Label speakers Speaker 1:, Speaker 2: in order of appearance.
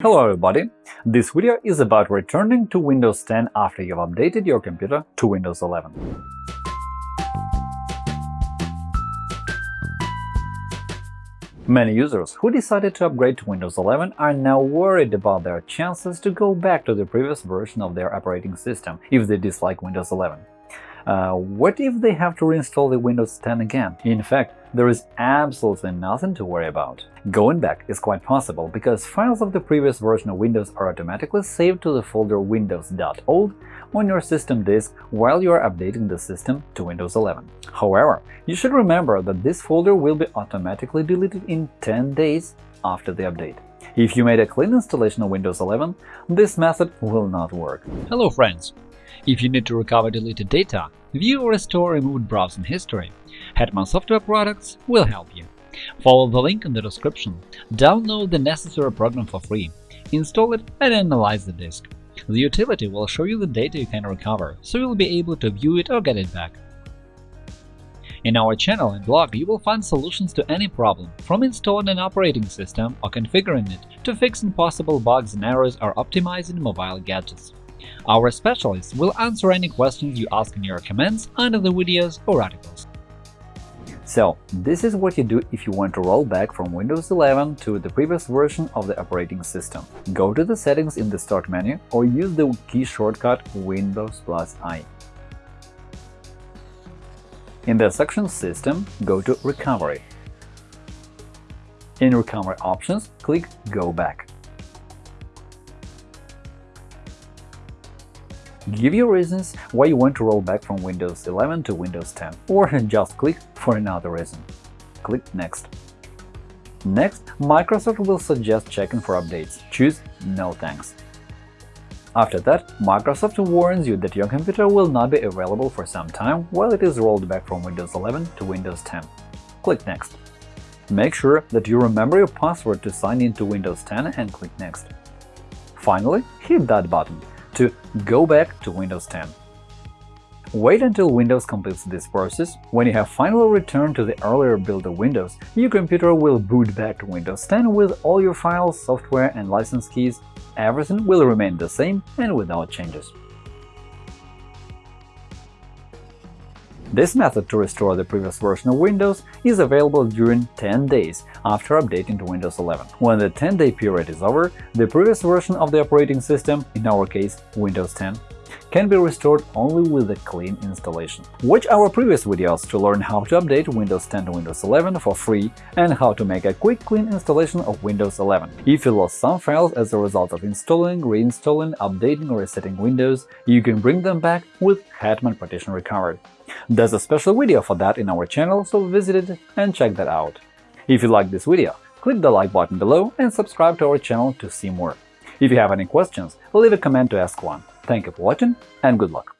Speaker 1: Hello everybody! This video is about returning to Windows 10 after you've updated your computer to Windows 11. Many users who decided to upgrade to Windows 11 are now worried about their chances to go back to the previous version of their operating system if they dislike Windows 11. Uh, what if they have to reinstall the Windows 10 again? In fact, there is absolutely nothing to worry about. Going back is quite possible because files of the previous version of Windows are automatically saved to the folder windows.old on your system disk while you are updating the system to Windows 11. However, you should remember that this folder will be automatically deleted in 10 days after the update. If you made a clean installation of Windows 11, this method will not work.
Speaker 2: Hello friends! If you need to recover deleted data, view or restore removed browsing history, Hetman Software Products will help you. Follow the link in the description, download the necessary program for free, install it and analyze the disk. The utility will show you the data you can recover, so you'll be able to view it or get it back. In our channel and blog, you will find solutions to any problem, from installing an operating system or configuring it to fixing possible bugs and errors or optimizing mobile gadgets. Our specialists will answer any questions you ask in your comments under the videos or articles.
Speaker 1: So, this is what you do if you want to roll back from Windows 11 to the previous version of the operating system. Go to the settings in the Start menu or use the key shortcut Windows plus I. In the section System, go to Recovery. In Recovery options, click Go back. Give your reasons why you want to roll back from Windows 11 to Windows 10, or just click for another reason. Click Next. Next, Microsoft will suggest checking for updates. Choose No thanks. After that, Microsoft warns you that your computer will not be available for some time while it is rolled back from Windows 11 to Windows 10. Click Next. Make sure that you remember your password to sign in to Windows 10 and click Next. Finally, hit that button to go back to Windows 10. Wait until Windows completes this process. When you have finally returned to the earlier build of Windows, your computer will boot back to Windows 10 with all your files, software and license keys. Everything will remain the same and without changes. This method to restore the previous version of Windows is available during 10 days after updating to Windows 11. When the 10-day period is over, the previous version of the operating system, in our case Windows 10, can be restored only with a clean installation. Watch our previous videos to learn how to update Windows 10 to Windows 11 for free and how to make a quick clean installation of Windows 11. If you lost some files as a result of installing, reinstalling, updating or resetting Windows, you can bring them back with Hetman Partition Recovery. There's a special video for that in our channel, so visit it and check that out. If you like this video, click the like button below and subscribe to our channel to see more. If you have any questions, leave a comment to ask one. Thank you for watching and good luck!